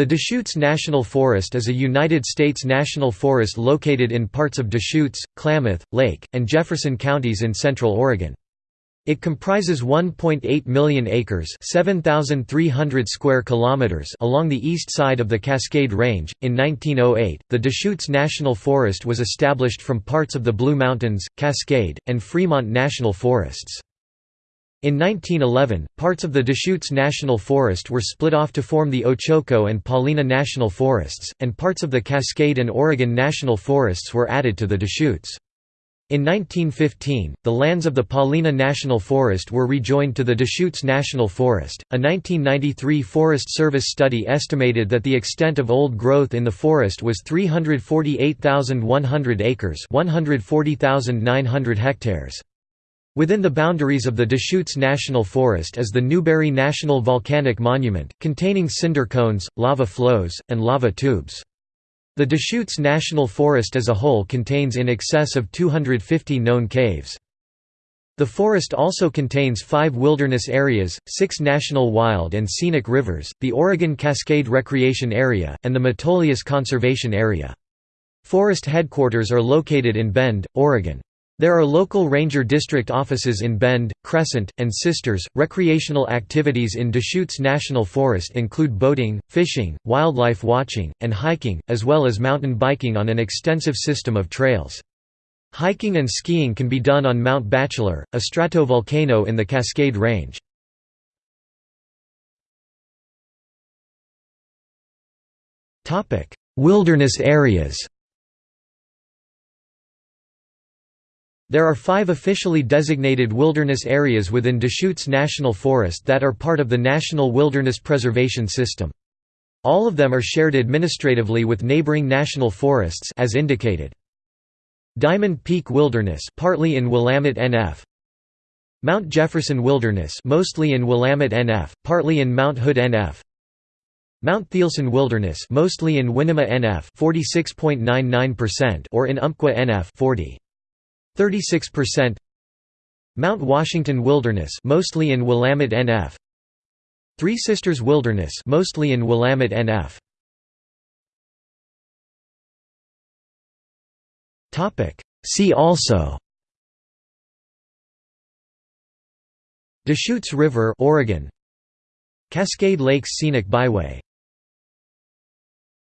The Deschutes National Forest is a United States national forest located in parts of Deschutes, Klamath, Lake, and Jefferson counties in central Oregon. It comprises 1.8 million acres, 7,300 square kilometers along the east side of the Cascade Range. In 1908, the Deschutes National Forest was established from parts of the Blue Mountains, Cascade, and Fremont National Forests. In 1911, parts of the Deschutes National Forest were split off to form the Ochoco and Paulina National Forests, and parts of the Cascade and Oregon National Forests were added to the Deschutes. In 1915, the lands of the Paulina National Forest were rejoined to the Deschutes National Forest. A 1993 Forest Service study estimated that the extent of old growth in the forest was 348,100 acres, 140,900 hectares. Within the boundaries of the Deschutes National Forest is the Newberry National Volcanic Monument, containing cinder cones, lava flows, and lava tubes. The Deschutes National Forest as a whole contains in excess of 250 known caves. The forest also contains five wilderness areas, six national wild and scenic rivers, the Oregon Cascade Recreation Area, and the Metolius Conservation Area. Forest headquarters are located in Bend, Oregon. There are local ranger district offices in Bend, Crescent, and Sisters. Recreational activities in Deschutes National Forest include boating, fishing, wildlife watching, and hiking, as well as mountain biking on an extensive system of trails. Hiking and skiing can be done on Mount Bachelor, a stratovolcano in the Cascade Range. Wilderness areas There are five officially designated wilderness areas within Deschutes National Forest that are part of the National Wilderness Preservation System. All of them are shared administratively with neighboring national forests as indicated. Diamond Peak Wilderness partly in Willamette NF Mount Jefferson Wilderness mostly in Willamette NF, partly in Mount Hood NF Mount Thielsen Wilderness mostly in Winema NF 46.99% or in Umpqua NF 40 36% Mount Washington Wilderness mostly in Willamette NF Three Sisters Wilderness mostly in Willamette NF Topic. See also. Deschutes River Oregon. Cascade Lakes Scenic Byway